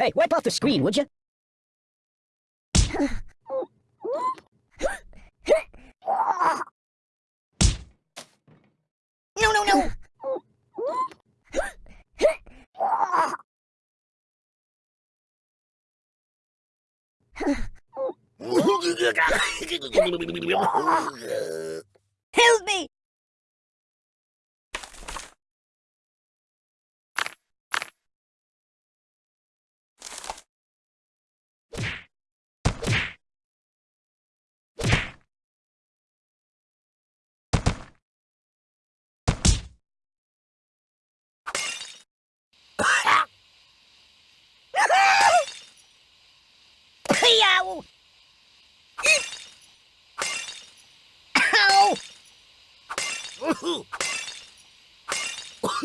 Hey, wipe off the screen, would you? No, no, no! Help me! Ow! Ow!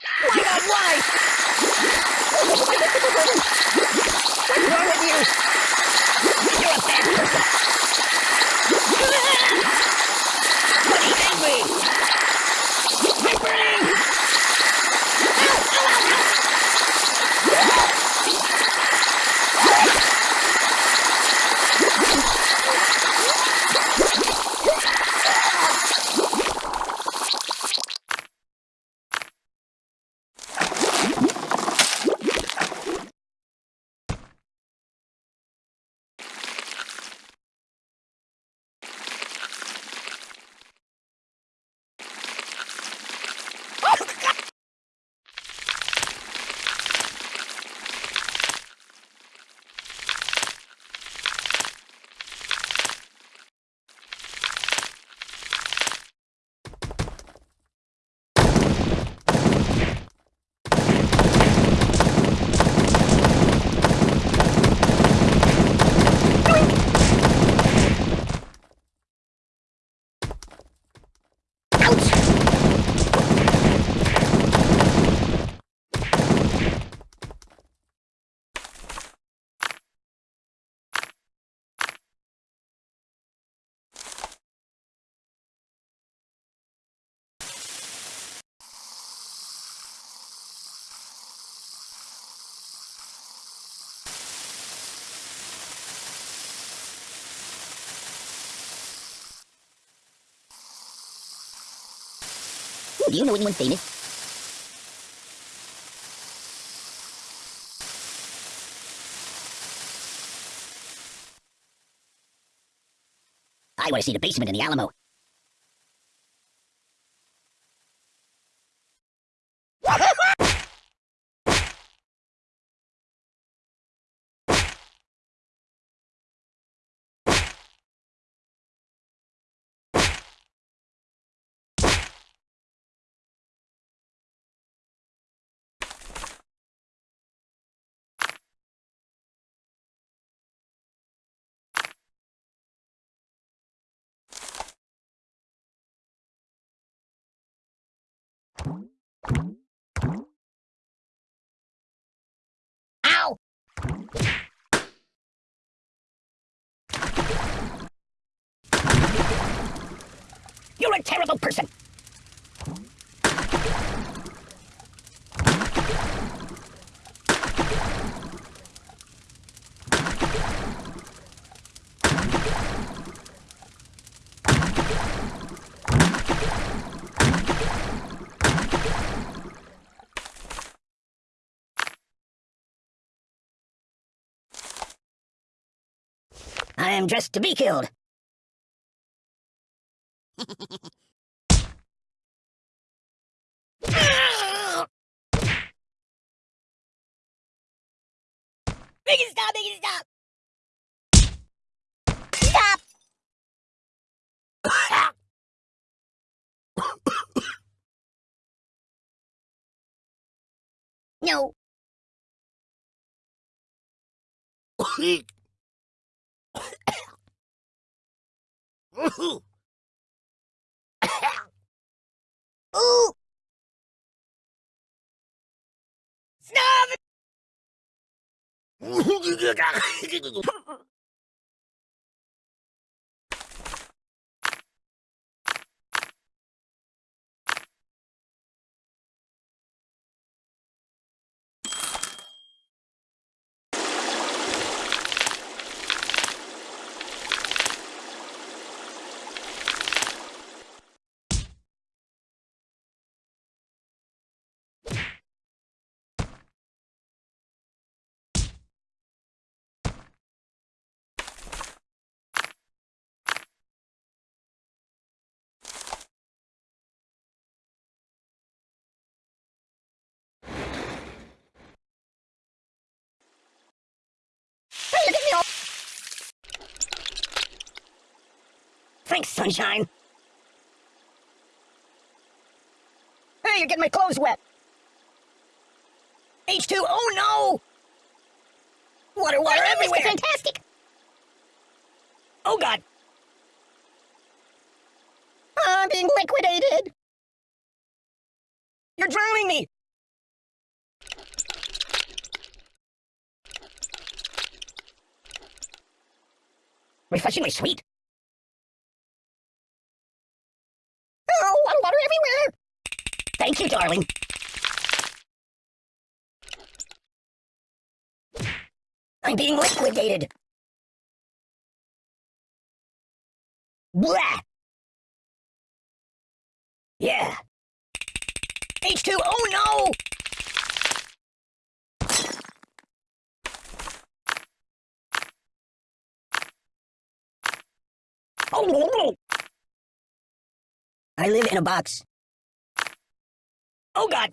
Why not? Why? What's wrong with you? You're a person. But angry. I'm burning. Do you know anyone famous? I want to see the basement in the Alamo. Ow! You're a terrible person. Am dressed to be killed. Make it stop! Make it stop! Stop! no. Ooh! Hey, Thanks, sunshine. Hey, you're getting my clothes wet. H2, oh no! Water, water everywhere! Fantastic! Oh god! I'm being liquidated! You're drowning me! Refreshingly sweet. Oh, water, water everywhere! Thank you, darling. I'm being liquidated. Blah! Yeah. H2, oh no! Oh, I live in a box. Oh god!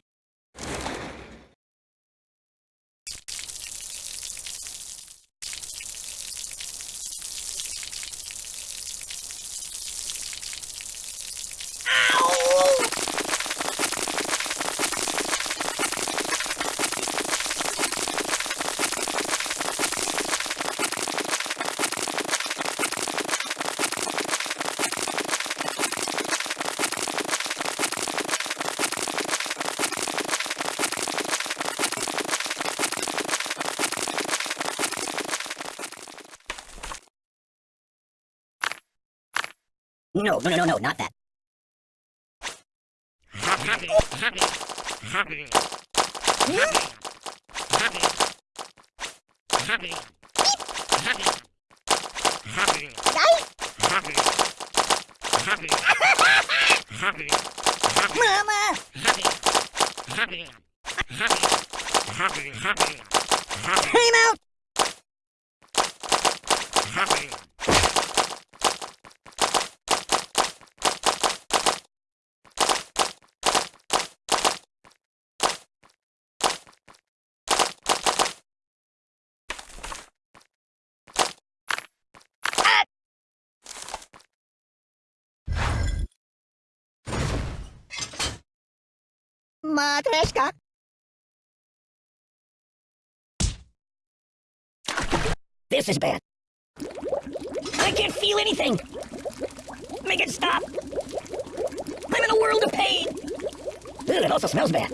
Ow! No, no, no, no, no, not that. Mama! Time out! Матрешка! This is bad. I can't feel anything. Make it stop. I'm in a world of pain. Ugh, it also smells bad.